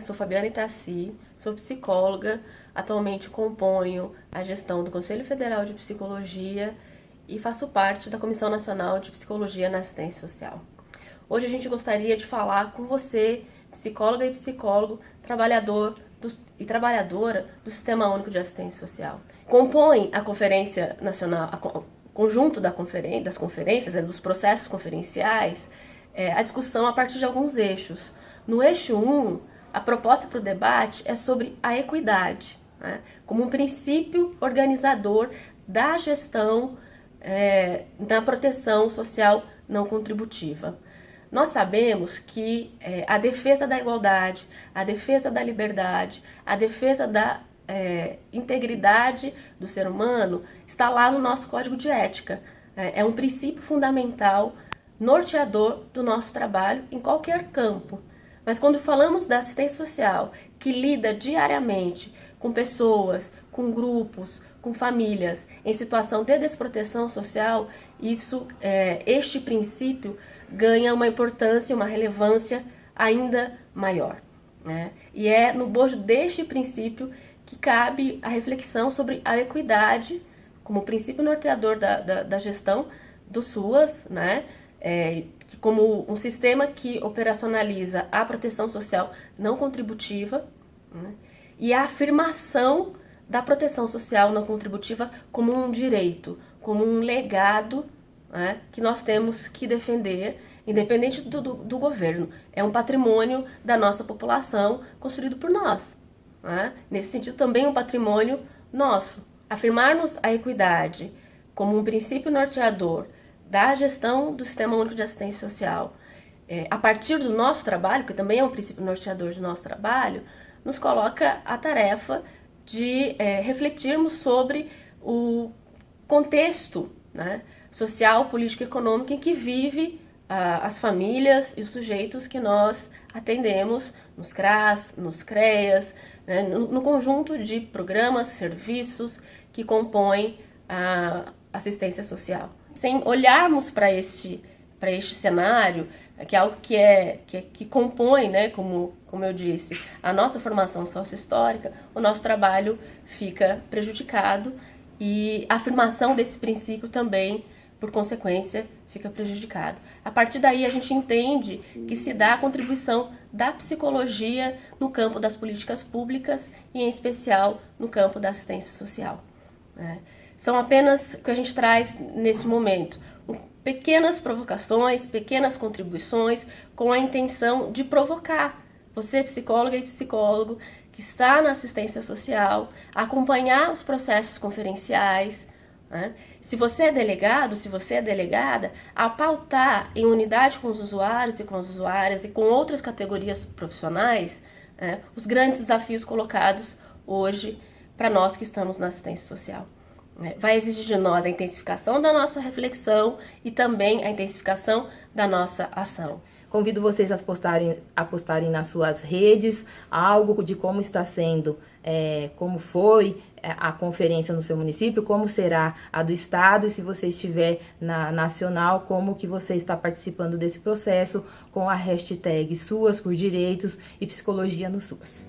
eu sou Fabiana Itaci, sou psicóloga, atualmente componho a gestão do Conselho Federal de Psicologia e faço parte da Comissão Nacional de Psicologia na Assistência Social. Hoje a gente gostaria de falar com você, psicóloga e psicólogo, trabalhador do, e trabalhadora do Sistema Único de Assistência Social. Compõe a Conferência Nacional, a, conjunto da conferen das conferências, né, dos processos conferenciais, é, a discussão a partir de alguns eixos. No eixo 1, a proposta para o debate é sobre a equidade, né, como um princípio organizador da gestão é, da proteção social não contributiva. Nós sabemos que é, a defesa da igualdade, a defesa da liberdade, a defesa da é, integridade do ser humano está lá no nosso código de ética. É, é um princípio fundamental, norteador do nosso trabalho em qualquer campo. Mas quando falamos da assistência social, que lida diariamente com pessoas, com grupos, com famílias em situação de desproteção social, isso, é, este princípio ganha uma importância, uma relevância ainda maior. Né? E é no bojo deste princípio que cabe a reflexão sobre a equidade como princípio norteador da, da, da gestão do SUAS, né? É, como um sistema que operacionaliza a proteção social não contributiva né? e a afirmação da proteção social não contributiva como um direito, como um legado né? que nós temos que defender, independente do, do, do governo. É um patrimônio da nossa população construído por nós. Né? Nesse sentido, também um patrimônio nosso. Afirmarmos a equidade como um princípio norteador da gestão do Sistema Único de Assistência Social, é, a partir do nosso trabalho, que também é um princípio norteador do nosso trabalho, nos coloca a tarefa de é, refletirmos sobre o contexto né, social, político e econômico em que vive ah, as famílias e os sujeitos que nós atendemos nos CRAS, nos CREAS, né, no, no, conjunto de programas, serviços que compõem a assistência social. Sem olharmos para este, para este cenário, que é algo que, é, que, é, que compõe, né, como, como eu disse, a nossa formação sócio-histórica, o nosso trabalho fica prejudicado e a afirmação desse princípio também, por consequência, fica prejudicado. A partir daí, a gente entende que se dá a contribuição da psicologia no campo das políticas públicas e, em especial, no campo da assistência social. Né? São apenas o que a gente traz nesse momento, pequenas provocações, pequenas contribuições com a intenção de provocar você, psicóloga e psicólogo, que está na assistência social, acompanhar os processos conferenciais, né? Se você é delegado, se você é delegada, a pautar em unidade com os usuários e com as usuárias e com outras categorias profissionais né, os grandes desafios colocados hoje para nós que estamos na assistência social. Né? Vai exigir de nós a intensificação da nossa reflexão e também a intensificação da nossa ação. Convido vocês a postarem, a postarem nas suas redes algo de como está sendo, é, como foi é, a conferência no seu município, como será a do estado e se você estiver na nacional, como que você está participando desse processo com a hashtag Suas por Direitos e Psicologia no SUAS.